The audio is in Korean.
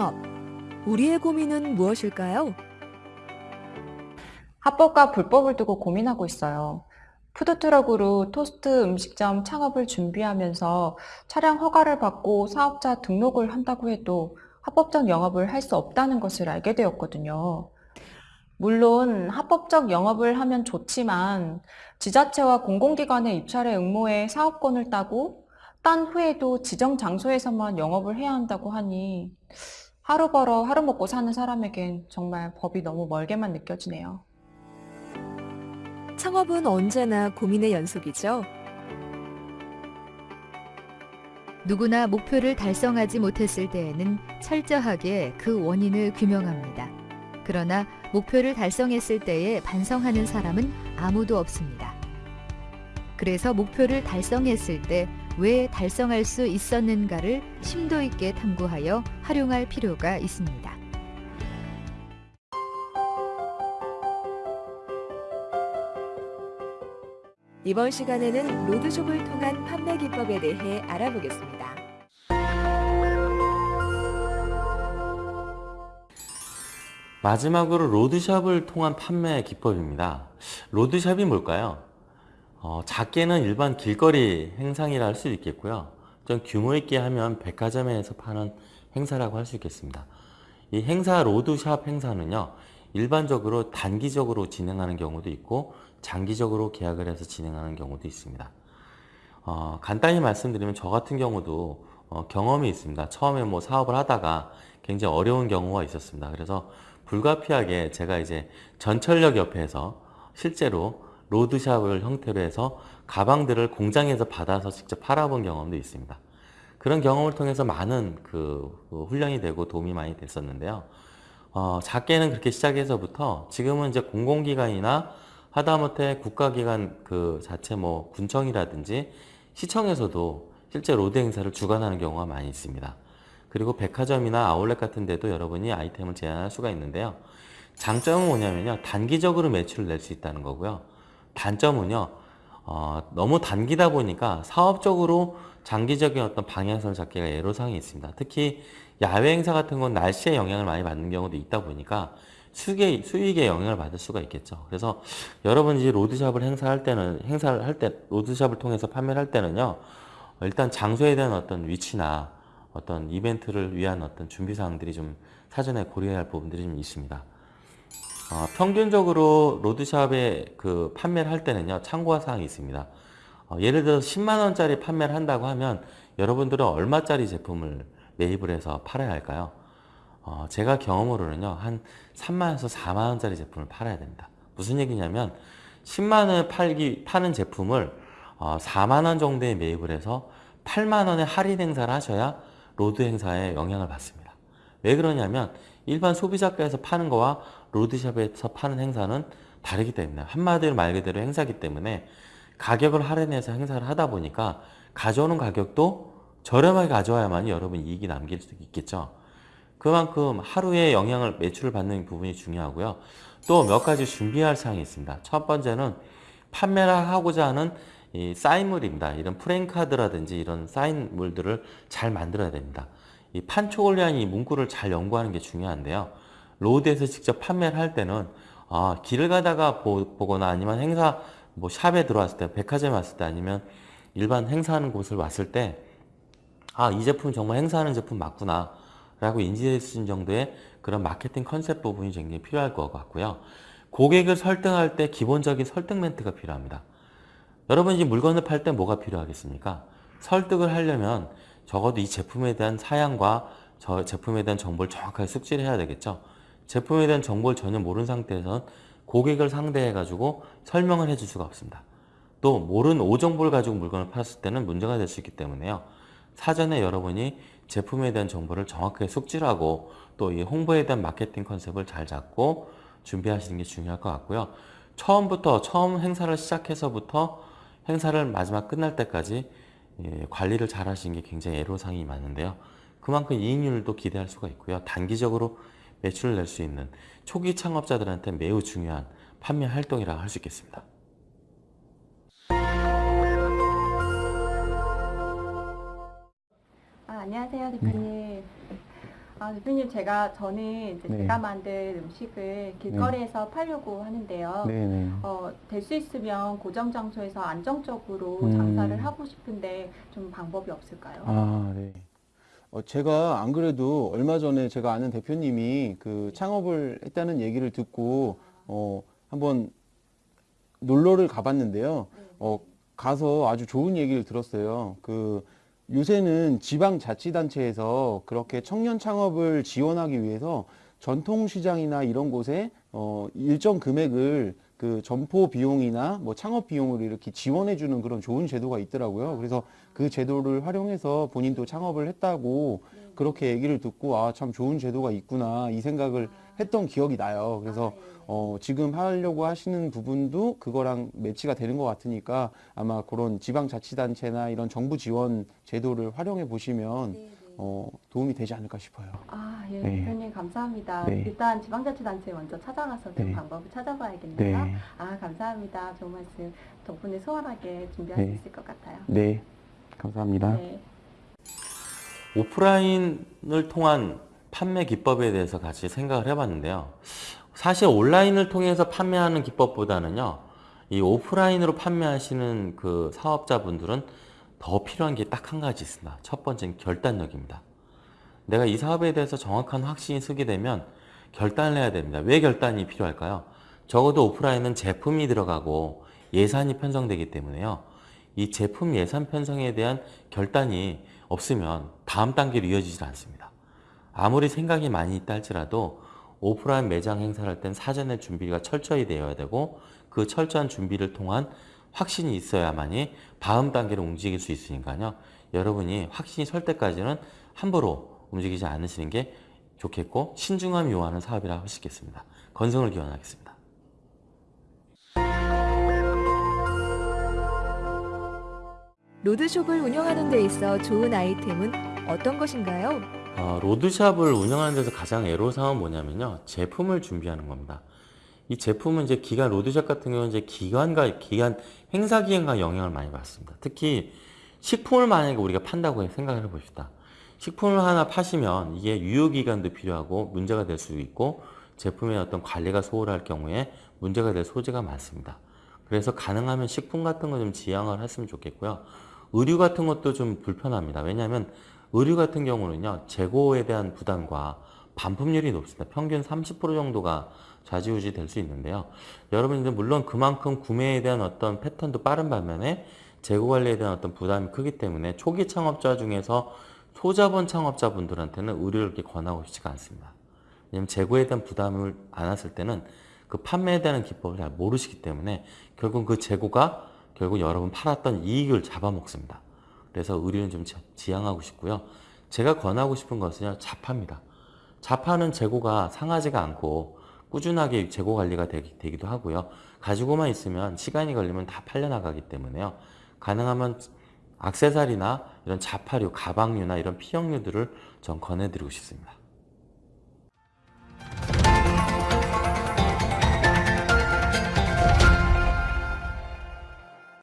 창업. 우리의 고민은 무엇일까요? 합법과 불법을 두고 고민하고 있어요. 푸드트럭으로 토스트 음식점 창업을 준비하면서 차량 허가를 받고 사업자 등록을 한다고 해도 합법적 영업을 할 수 없다는 것을 알게 되었거든요. 물론 합법적 영업을 하면 좋지만 지자체와 공공기관의 입찰에 응모해 사업권을 따고 딴 후에도 지정 장소에서만 영업을 해야 한다고 하니 하루 벌어 하루 먹고 사는 사람에겐 정말 법이 너무 멀게만 느껴지네요. 창업은 언제나 고민의 연속이죠. 누구나 목표를 달성하지 못했을 때에는 철저하게 그 원인을 규명합니다. 그러나 목표를 달성했을 때에 반성하는 사람은 아무도 없습니다. 그래서 목표를 달성했을 때 왜 달성할 수 있었는가를 심도 있게 탐구하여 활용할 필요가 있습니다. 이번 시간에는 로드숍을 통한 판매 기법에 대해 알아보겠습니다. 마지막으로 로드샵을 통한 판매 기법입니다. 로드샵이 뭘까요? 어, 작게는 일반 길거리 행상이라 할 수 있겠고요. 좀 규모 있게 하면 백화점에서 파는 행사라고 할 수 있겠습니다. 이 행사 로드샵 행사는요. 일반적으로 단기적으로 진행하는 경우도 있고 장기적으로 계약을 해서 진행하는 경우도 있습니다. 어, 간단히 말씀드리면 저 같은 경우도 어, 경험이 있습니다. 처음에 뭐 사업을 하다가 굉장히 어려운 경우가 있었습니다. 그래서 불가피하게 제가 이제 전철역 옆에서 실제로 road shop을 형태로 해서 가방들을 공장에서 받아서 직접 팔아본 경험도 있습니다. 그런 경험을 통해서 많은 그, 그 훈련이 되고 도움이 많이 됐었는데요. 어, 작게는 그렇게 시작해서부터 지금은 이제 공공기관이나 하다못해 국가기관 그 자체 뭐 군청이라든지 시청에서도 실제 road 행사를 주관하는 경우가 많이 있습니다. 그리고 백화점이나 아울렛 같은 데도 여러분이 아이템을 제안할 수가 있는데요. 장점은 뭐냐면요. 단기적으로 매출을 낼 수 있다는 거고요. 단점은요. 어, 너무 단기다 보니까 사업적으로 장기적인 어떤 방향성을 잡기가 애로사항이 있습니다. 특히 야외 행사 같은 건 날씨에 영향을 많이 받는 경우도 있다 보니까 수익에, 수익에 영향을 받을 수가 있겠죠. 그래서 여러분 이 로드샵을 행사할 때는, 행사를 할 때, 로드샵을 통해서 판매를 할 때는요, 일단 장소에 대한 어떤 위치나 어떤 이벤트를 위한 어떤 준비 사항들이 좀 사전에 고려해야 할 부분들이 좀 있습니다. 어, 평균적으로 로드샵에 그 판매를 할 때는요, 참고할 사항이 있습니다. 어, 예를 들어서 10만원짜리 판매를 한다고 하면 여러분들은 얼마짜리 제품을 매입을 해서 팔아야 할까요? 어, 제가 경험으로는요, 한 3만원에서 4만원짜리 제품을 팔아야 됩니다. 무슨 얘기냐면, 10만원에 팔기, 파는 제품을 어, 4만원 정도에 매입을 해서 8만원에 할인 행사를 하셔야 road 행사에 영향을 받습니다. 왜 그러냐면, 일반 소비자가에서 파는 거와 road shop에서 파는 행사는 다르기 때문에, 한마디로 말 그대로 행사기 때문에, 가격을 할인해서 행사를 하다 보니까, 가져오는 가격도 저렴하게 가져와야만 여러분 이익이 남길 수 있겠죠. 그만큼 하루에 영향을 매출을 받는 부분이 중요하고요. 또 몇 가지 준비할 사항이 있습니다. 첫 번째는 판매를 하고자 하는 이 사인물입니다. 이런 프랭카드라든지 이런 사인물들을 잘 만들어야 됩니다. 이 판촉을 이 문구를 잘 연구하는 게 중요한데요. 로드에서 직접 판매를 할 때는 아, 길을 가다가 보, 거나 아니면 행사 뭐 샵에 들어왔을 때 백화점에 왔을 때 아니면 일반 행사하는 곳을 왔을 때 아, 이 제품 정말 행사하는 제품 맞구나 라고 수 있는 정도의 그런 마케팅 컨셉 부분이 굉장히 필요할 것 같고요. 고객을 설득할 때 기본적인 설득 멘트가 필요합니다. 여러분 이 물건을 팔 때 뭐가 필요하겠습니까? 설득을 하려면 적어도 이 제품에 대한 사양과 저 제품에 대한 정보를 정확하게 숙지를 해야 되겠죠. 제품에 대한 정보를 전혀 모르는 상태에서는 고객을 상대해 가지고 설명을 해줄 수가 없습니다. 또 모르는 오정보를 가지고 물건을 팔았을 때는 문제가 될 수 있기 때문에요. 사전에 여러분이 제품에 대한 정보를 정확하게 숙지하고 또 이 홍보에 대한 마케팅 컨셉을 잘 잡고 준비하시는 게 중요할 것 같고요. 처음부터 처음 행사를 시작해서부터 행사를 마지막 끝날 때까지 예, 관리를 잘 하시는 게 굉장히 애로사항이 많은데요. 그만큼 이익률도 기대할 수가 있고요. 단기적으로 매출을 낼 수 있는 초기 창업자들한테 매우 중요한 판매 활동이라고 할수 있겠습니다. 아, 안녕하세요, 대표님. 아, 대표님 제가 저는 이제 네. 제가 만든 음식을 길거리에서 팔려고 하는데요. 네네. 어, 될 수 있으면 고정 장소에서 안정적으로 음. 장사를 하고 싶은데 좀 방법이 없을까요? 아, 네. 어, 제가 안 그래도 얼마 전에 제가 아는 대표님이 그 창업을 했다는 얘기를 듣고, 어, 한번 놀러를 가봤는데요. 어, 가서 아주 좋은 얘기를 들었어요. 그, 요새는 지방자치단체에서 그렇게 청년 창업을 지원하기 위해서 전통시장이나 이런 곳에 어, 일정 금액을 그 점포 비용이나 뭐 창업 비용으로 이렇게 지원해 주는 그런 좋은 제도가 있더라고요. 그래서 그 제도를 활용해서 본인도 창업을 했다고 그렇게 얘기를 듣고 아, 참 좋은 제도가 있구나 이 생각을 했던 기억이 나요. 그래서 어, 지금 하려고 하시는 부분도 그거랑 매치가 되는 것 같으니까 아마 그런 지방자치단체나 이런 정부 지원 제도를 활용해 보시면 어, 도움이 되지 않을까 싶어요. 아, 예, 네. 대표님 감사합니다. 네. 일단 지방자치단체 먼저 찾아가서 좀 네. 방법을 찾아봐야겠네요. 네. 아, 감사합니다. 좋은 말씀 덕분에 수월하게 준비할 네. 수 있을 것 같아요. 네. 감사합니다. 네. 오프라인을 통한 판매 기법에 대해서 같이 생각을 해봤는데요. 사실 온라인을 통해서 판매하는 기법보다는요, 이 오프라인으로 판매하시는 그 사업자분들은 더 필요한 게 딱 한 가지 있습니다. 첫 번째는 결단력입니다. 내가 이 사업에 대해서 정확한 확신이 서게 되면 결단을 해야 됩니다. 왜 결단이 필요할까요? 적어도 오프라인은 제품이 들어가고 예산이 편성되기 때문에요. 이 제품 예산 편성에 대한 결단이 없으면 다음 단계로 이어지질 않습니다. 아무리 생각이 많이 있다 할지라도 오프라인 매장 행사를 할땐 사전에 준비가 철저히 되어야 되고 그 철저한 준비를 통한 확신이 있어야만이 다음 단계로 움직일 수 있으니까요. 여러분이 확신이 설 때까지는 함부로 움직이지 않으시는 게 좋겠고 신중함이 요하는 사업이라 할수 있겠습니다. 건성을 기원하겠습니다. 로드숍을 운영하는 데 있어 좋은 아이템은 어떤 것인가요? 어, 로드샵을 운영하는 데서 가장 애로사항은 뭐냐면요. 제품을 준비하는 겁니다. 이 제품은 이제 기간, 로드샵 같은 경우는 이제 기간과, 기간, 행사 기간과 영향을 많이 받습니다. 특히 식품을 만약에 우리가 판다고 생각을 해봅시다. 식품을 하나 파시면 이게 유효기간도 필요하고 문제가 될 수 있고 제품의 어떤 관리가 소홀할 경우에 문제가 될 소지가 많습니다. 그래서 가능하면 식품 같은 거 좀 지양을 했으면 좋겠고요. 의류 같은 것도 좀 불편합니다. 왜냐하면 의류 같은 경우는요, 재고에 대한 부담과 반품률이 높습니다. 평균 30% 정도가 좌지우지 될 수 있는데요. 여러분들 물론 그만큼 구매에 대한 어떤 패턴도 빠른 반면에 재고 관리에 대한 어떤 부담이 크기 때문에 초기 창업자 중에서 소자본 창업자분들한테는 의류를 이렇게 권하고 싶지가 않습니다. 왜냐면 재고에 대한 부담을 안았을 때는 그 판매에 대한 기법을 잘 모르시기 때문에 결국 그 재고가 결국 여러분 팔았던 이익을 잡아먹습니다. 그래서 의류는 좀 지- 지양하고 싶고요. 제가 권하고 싶은 것은요, 자파입니다. 자파는 재고가 상하지가 않고 꾸준하게 재고 관리가 되기, 되기도 하고요. 가지고만 있으면 시간이 걸리면 다 팔려나가기 때문에요. 가능하면 악세사리나 이런 자파류, 가방류나 이런 피형류들을 전 권해드리고 싶습니다.